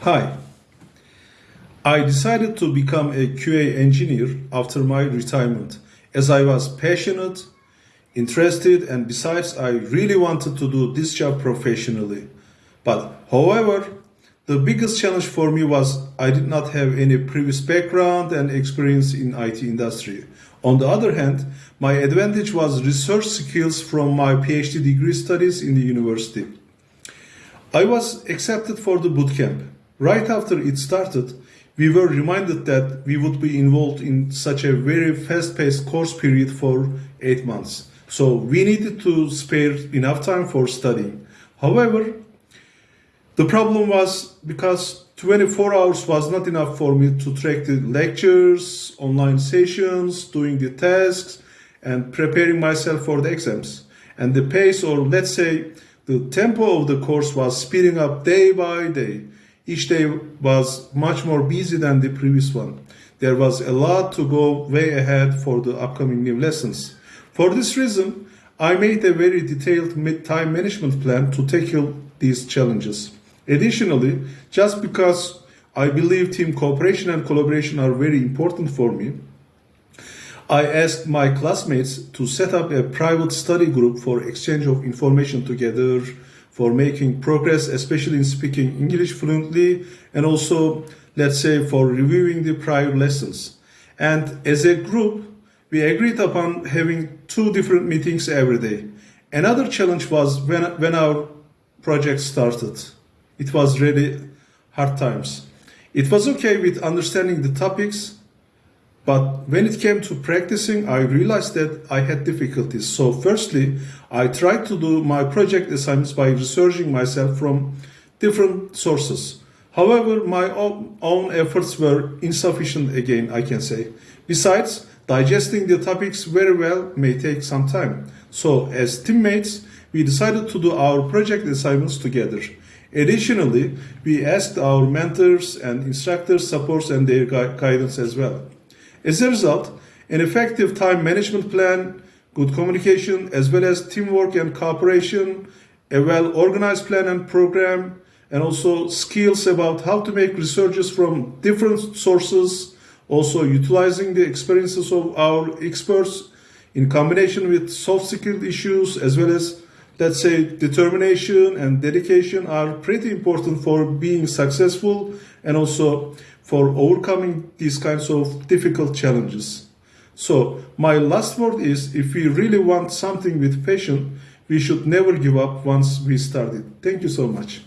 Hi. I decided to become a QA engineer after my retirement as I was passionate, interested, and besides, I really wanted to do this job professionally. But however, the biggest challenge for me was I did not have any previous background and experience in IT industry. On the other hand, my advantage was research skills from my PhD degree studies in the university. I was accepted for the bootcamp. Right after it started, we were reminded that we would be involved in such a very fast-paced course period for eight months. So we needed to spare enough time for studying. However, the problem was because 24 hours was not enough for me to track the lectures, online sessions, doing the tasks, and preparing myself for the exams. And the pace, or let's say the tempo of the course, was speeding up day by day. Each day was much more busy than the previous one. There was a lot to go way ahead for the upcoming new lessons. For this reason, I made a very detailed time management plan to tackle these challenges. Additionally, just because I believe team cooperation and collaboration are very important for me, I asked my classmates to set up a private study group for exchange of information together, for making progress, especially in speaking English fluently, and also, let's say, for reviewing the prior lessons. And as a group, we agreed upon having two different meetings every day. Another challenge was when, when our project started. It was really hard times. It was okay with understanding the topics, but when it came to practicing, I realized that I had difficulties. So firstly, I tried to do my project assignments by researching myself from different sources. However, my own efforts were insufficient again, I can say. Besides, digesting the topics very well may take some time. So as teammates, we decided to do our project assignments together. Additionally, we asked our mentors and instructors support and their guidance as well. As a result, an effective time management plan, good communication, as well as teamwork and cooperation, a well-organized plan and program, and also skills about how to make researches from different sources, also utilizing the experiences of our experts in combination with soft skill issues as well as let's say determination and dedication are pretty important for being successful and also for overcoming these kinds of difficult challenges. So my last word is if we really want something with passion, we should never give up once we started. Thank you so much.